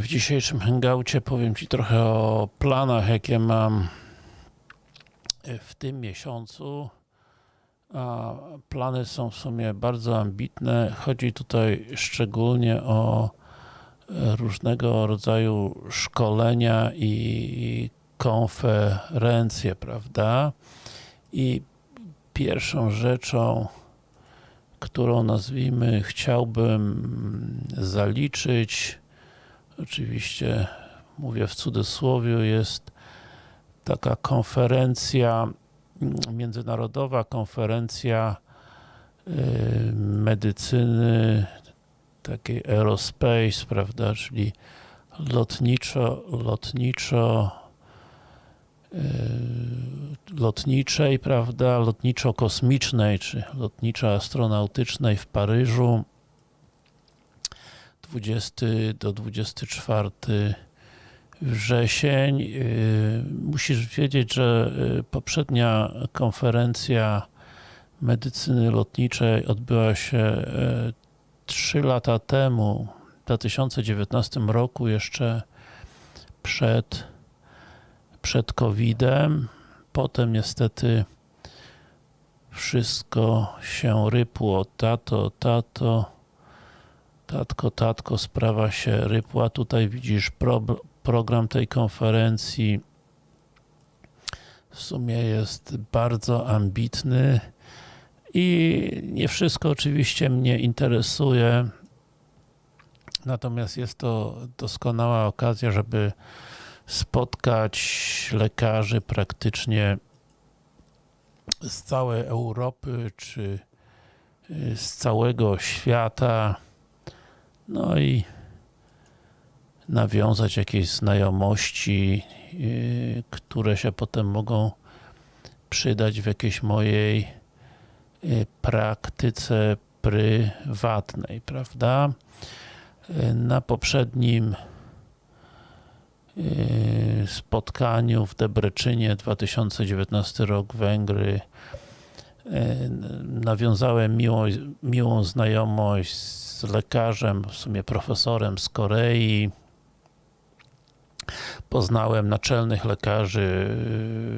W dzisiejszym hangoucie powiem Ci trochę o planach, jakie mam w tym miesiącu. A plany są w sumie bardzo ambitne. Chodzi tutaj szczególnie o różnego rodzaju szkolenia i konferencje, prawda? I pierwszą rzeczą, którą nazwijmy chciałbym zaliczyć, oczywiście mówię w cudzysłowie, jest taka konferencja, międzynarodowa konferencja medycyny takiej aerospace, prawda, czyli lotniczo, lotniczo lotniczej, prawda, lotniczo-kosmicznej, czy lotniczo-astronautycznej w Paryżu 20 do 24 wrzesień. Musisz wiedzieć, że poprzednia konferencja medycyny lotniczej odbyła się 3 lata temu, w 2019 roku, jeszcze przed przed COVID-em. Potem niestety wszystko się rypło. Tato, tato, tatko, tatko, sprawa się rypła. Tutaj widzisz pro, program tej konferencji. W sumie jest bardzo ambitny i nie wszystko oczywiście mnie interesuje. Natomiast jest to doskonała okazja, żeby spotkać lekarzy praktycznie z całej Europy, czy y, z całego świata, no i nawiązać jakieś znajomości, y, które się potem mogą przydać w jakiejś mojej y, praktyce prywatnej, prawda? Na poprzednim spotkaniu w Debreczynie 2019 rok Węgry nawiązałem miłą, miłą znajomość z lekarzem, w sumie profesorem z Korei poznałem naczelnych lekarzy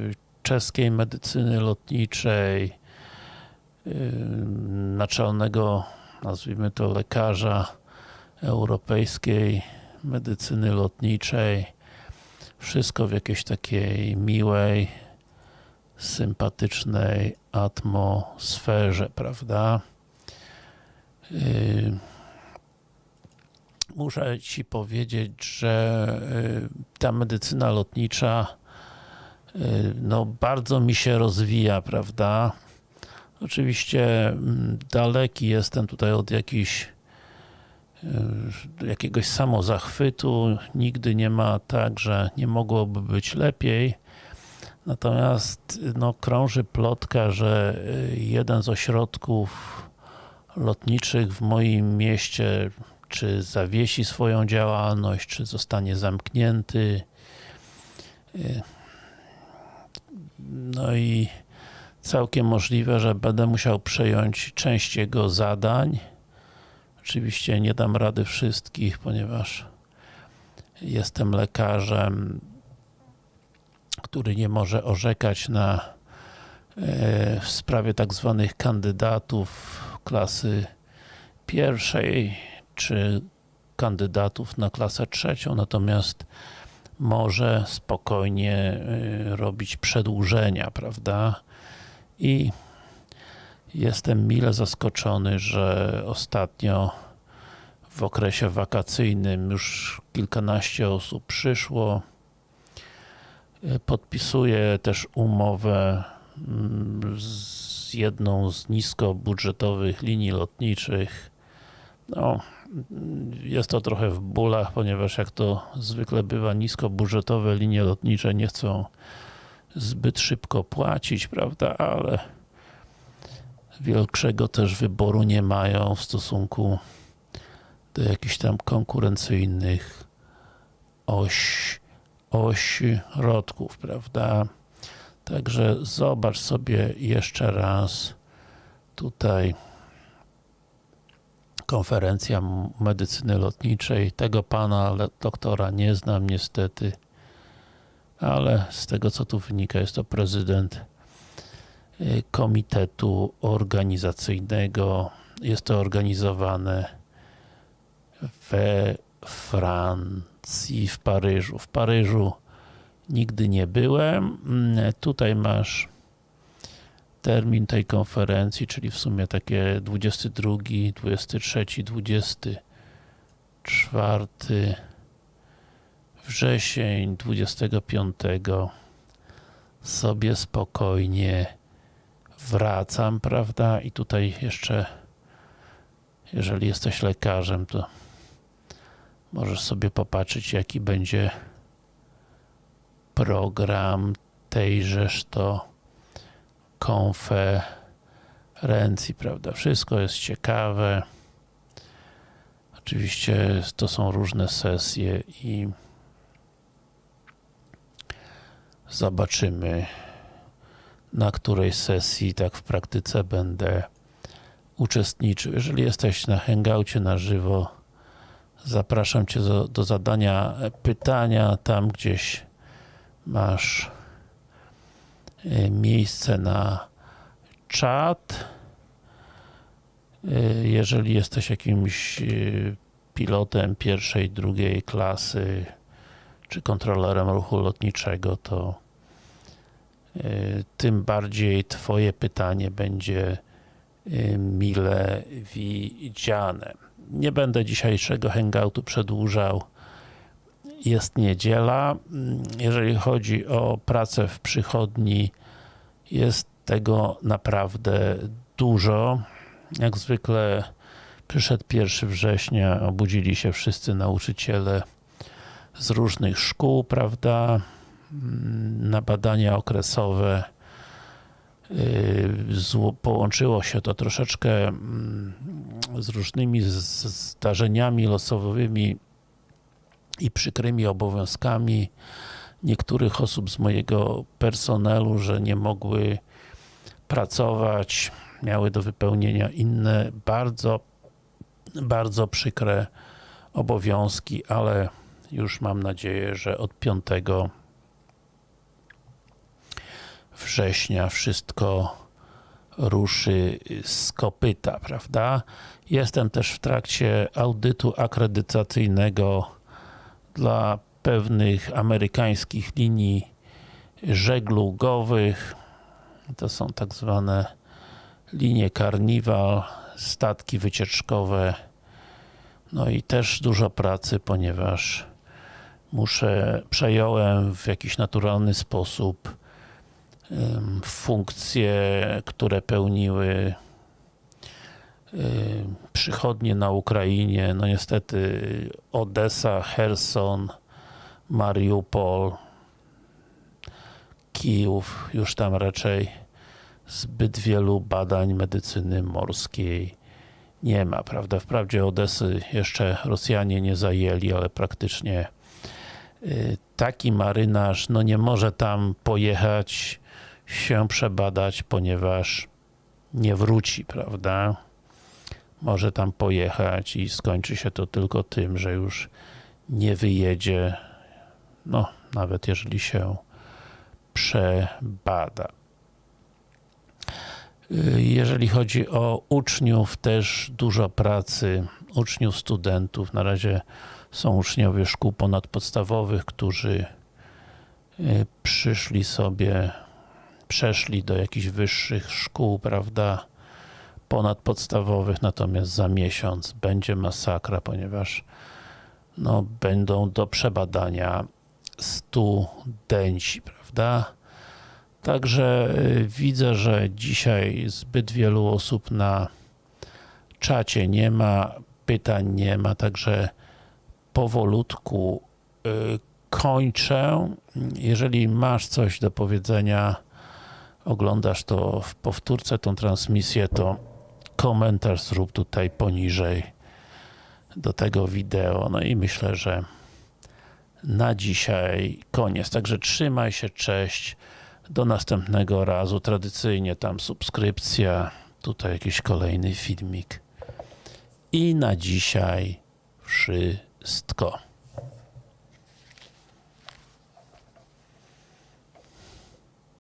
yy, czeskiej medycyny lotniczej naczelnego, nazwijmy to lekarza europejskiej medycyny lotniczej wszystko w jakiejś takiej miłej, sympatycznej atmosferze, prawda? Yy, muszę Ci powiedzieć, że yy, ta medycyna lotnicza yy, no bardzo mi się rozwija, prawda? Oczywiście mm, daleki jestem tutaj od jakiegoś samozachwytu, nigdy nie ma tak, że nie mogłoby być lepiej. Natomiast no, krąży plotka, że jeden z ośrodków lotniczych w moim mieście czy zawiesi swoją działalność, czy zostanie zamknięty. No i całkiem możliwe, że będę musiał przejąć część jego zadań Oczywiście nie dam rady wszystkich, ponieważ jestem lekarzem, który nie może orzekać na e, w sprawie tak zwanych kandydatów klasy pierwszej, czy kandydatów na klasę trzecią, natomiast może spokojnie e, robić przedłużenia, prawda? I Jestem mile zaskoczony, że ostatnio w okresie wakacyjnym już kilkanaście osób przyszło. Podpisuję też umowę z jedną z niskobudżetowych linii lotniczych. No, jest to trochę w bólach, ponieważ jak to zwykle bywa, niskobudżetowe linie lotnicze nie chcą zbyt szybko płacić, prawda, ale większego też wyboru nie mają w stosunku do jakichś tam konkurencyjnych oś, ośrodków, prawda? Także zobacz sobie jeszcze raz tutaj konferencja medycyny lotniczej. Tego pana doktora nie znam niestety, ale z tego co tu wynika jest to prezydent y, komitetu organizacyjnego. Jest to organizowane we Francji, w Paryżu. W Paryżu nigdy nie byłem. Mm, Tutaj masz termin tej konferencji, czyli w sumie takie 22, 23, 24 wrzesień 25 sobie spokojnie wracam, prawda? I tutaj jeszcze jeżeli jesteś lekarzem, to możesz sobie popatrzeć, jaki będzie program tejżeż to konferencji, prawda? Wszystko jest ciekawe. Oczywiście to są różne sesje i zobaczymy na której sesji tak w praktyce będę uczestniczył. Jeżeli jesteś na hangoucie na żywo, zapraszam Cię do, do zadania pytania. Tam gdzieś masz y, miejsce na czat. Y, Jeżeli jesteś jakimś y, pilotem pierwszej, drugiej klasy, czy kontrolerem ruchu lotniczego, to tym bardziej Twoje pytanie będzie mile widziane. Nie będę dzisiejszego hangoutu przedłużał. Jest niedziela. Jeżeli chodzi o pracę w przychodni, jest tego naprawdę dużo. Jak zwykle przyszedł 1 września, obudzili się wszyscy nauczyciele z różnych szkół, prawda, na badania okresowe. Yy, Połączyło się to troszeczkę mm, z różnymi zdarzeniami losowymi i przykrymi obowiązkami niektórych osób z mojego personelu, że nie mogły pracować, miały do wypełnienia inne bardzo, bardzo przykre obowiązki, ale już mam nadzieję, że od 5 września wszystko ruszy z kopyta, prawda? Jestem też w trakcie audytu akredytacyjnego dla pewnych amerykańskich linii żeglugowych. To są tak zwane linie Carnival, statki wycieczkowe. No i też dużo pracy, ponieważ muszę, przejąłem w jakiś naturalny sposób funkcje, które pełniły przychodnie na Ukrainie. No niestety Odessa, Herson, Mariupol, Kijów, już tam raczej zbyt wielu badań medycyny morskiej nie ma, prawda? Wprawdzie Odesy jeszcze Rosjanie nie zajęli, ale praktycznie y, taki marynarz no nie może tam pojechać się przebadać, ponieważ nie wróci, prawda? Może tam pojechać i skończy się to tylko tym, że już nie wyjedzie, no nawet jeżeli się przebada. Jeżeli chodzi o uczniów, też dużo pracy, uczniów, studentów. Na razie są uczniowie szkół ponadpodstawowych, którzy y, przyszli sobie, przeszli do jakichś wyższych szkół, prawda, ponadpodstawowych, natomiast za miesiąc będzie masakra, ponieważ no, będą do przebadania studenci, prawda? Także y, widzę, że dzisiaj zbyt wielu osób na czacie nie ma, pytań nie ma, także powolutku y, kończę. Jeżeli masz coś do powiedzenia, oglądasz to w powtórce, tą transmisję, to komentarz zrób tutaj poniżej do tego wideo. No i myślę, że na dzisiaj koniec. Także trzymaj się, cześć. Do następnego razu. Tradycyjnie tam subskrypcja, tutaj jakiś kolejny filmik I na dzisiaj wszystko.